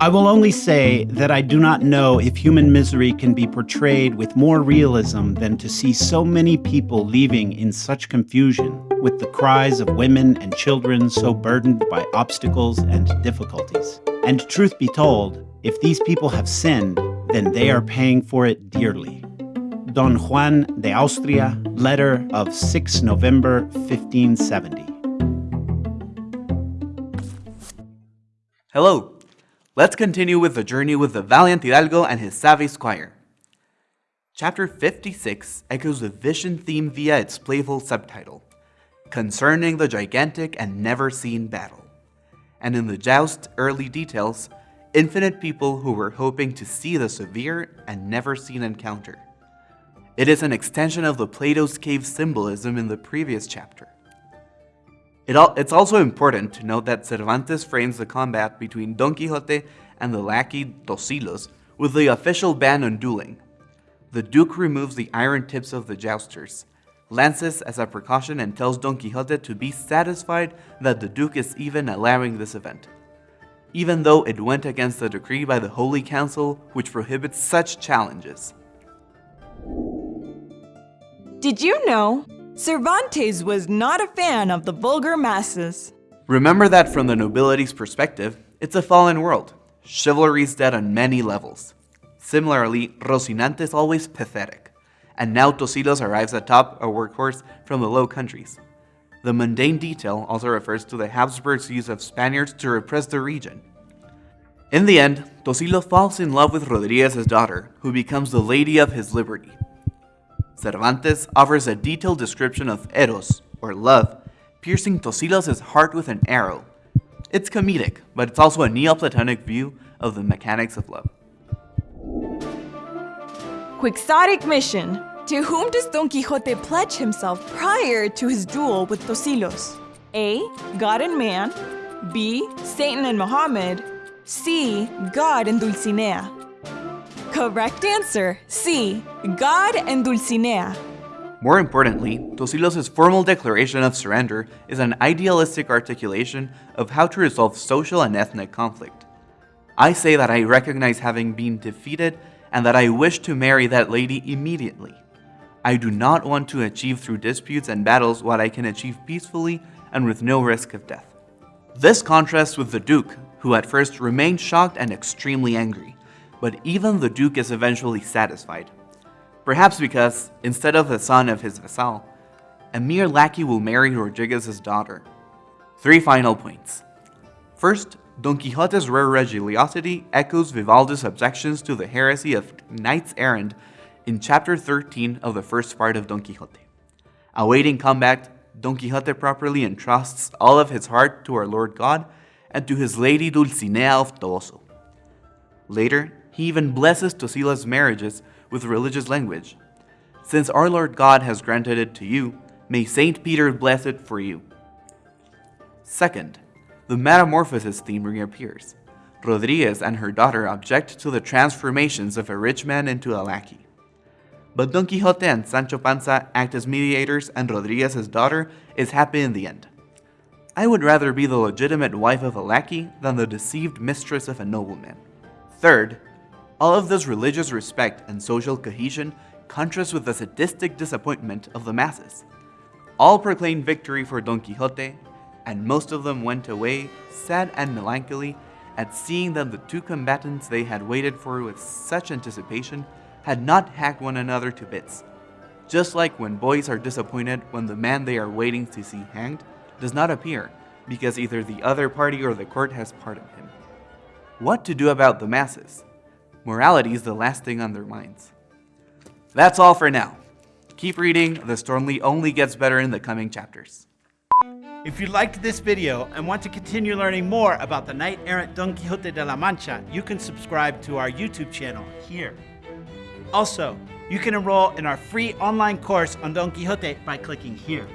I will only say that I do not know if human misery can be portrayed with more realism than to see so many people leaving in such confusion, with the cries of women and children so burdened by obstacles and difficulties. And truth be told, if these people have sinned, then they are paying for it dearly. Don Juan de Austria, letter of 6 November 1570. Hello, Let's continue with the journey with the valiant Hidalgo and his savvy squire. Chapter 56 echoes the vision theme via its playful subtitle, Concerning the Gigantic and Never Seen Battle. And in the joust's early details, infinite people who were hoping to see the severe and never seen encounter. It is an extension of the Plato's cave symbolism in the previous chapter. It al it's also important to note that Cervantes frames the combat between Don Quixote and the lackey Tosilos with the official ban on dueling. The Duke removes the iron tips of the jousters, lances as a precaution and tells Don Quixote to be satisfied that the Duke is even allowing this event, even though it went against the decree by the Holy Council which prohibits such challenges. Did you know Cervantes was not a fan of the vulgar masses. Remember that from the nobility's perspective, it's a fallen world. Chivalry's dead on many levels. Similarly, Rocinante's always pathetic. And now Tosilos arrives atop a workhorse from the Low Countries. The mundane detail also refers to the Habsburgs' use of Spaniards to repress the region. In the end, Tosilo falls in love with Rodriguez's daughter, who becomes the lady of his liberty. Cervantes offers a detailed description of eros, or love, piercing Tosilos' heart with an arrow. It's comedic, but it's also a Neoplatonic view of the mechanics of love. Quixotic mission. To whom does Don Quixote pledge himself prior to his duel with Tosilos? A. God and man. B. Satan and Muhammad. C. God and Dulcinea. Correct answer, C. God and Dulcinea. More importantly, Tosilos' formal declaration of surrender is an idealistic articulation of how to resolve social and ethnic conflict. I say that I recognize having been defeated and that I wish to marry that lady immediately. I do not want to achieve through disputes and battles what I can achieve peacefully and with no risk of death. This contrasts with the Duke, who at first remained shocked and extremely angry but even the Duke is eventually satisfied. Perhaps because, instead of the son of his vassal, a mere lackey will marry Rodriguez's daughter. Three final points. First, Don Quixote's rare religiosity echoes Vivaldo's objections to the heresy of knights errant in chapter 13 of the first part of Don Quixote. Awaiting combat, Don Quixote properly entrusts all of his heart to our Lord God and to his lady Dulcinea of Toboso. Later, he even blesses Tosilos' marriages with religious language. Since our Lord God has granted it to you, may Saint Peter bless it for you. Second, the metamorphosis theme reappears. Rodriguez and her daughter object to the transformations of a rich man into a lackey. But Don Quixote and Sancho Panza act as mediators and Rodriguez's daughter is happy in the end. I would rather be the legitimate wife of a lackey than the deceived mistress of a nobleman. Third, all of this religious respect and social cohesion contrasts with the sadistic disappointment of the masses. All proclaimed victory for Don Quixote, and most of them went away sad and melancholy at seeing that the two combatants they had waited for with such anticipation had not hacked one another to bits. Just like when boys are disappointed when the man they are waiting to see hanged does not appear, because either the other party or the court has pardoned him. What to do about the masses? Morality is the last thing on their minds. That's all for now. Keep reading, the story only gets better in the coming chapters. If you liked this video and want to continue learning more about the knight-errant Don Quixote de la Mancha, you can subscribe to our YouTube channel here. Also, you can enroll in our free online course on Don Quixote by clicking here.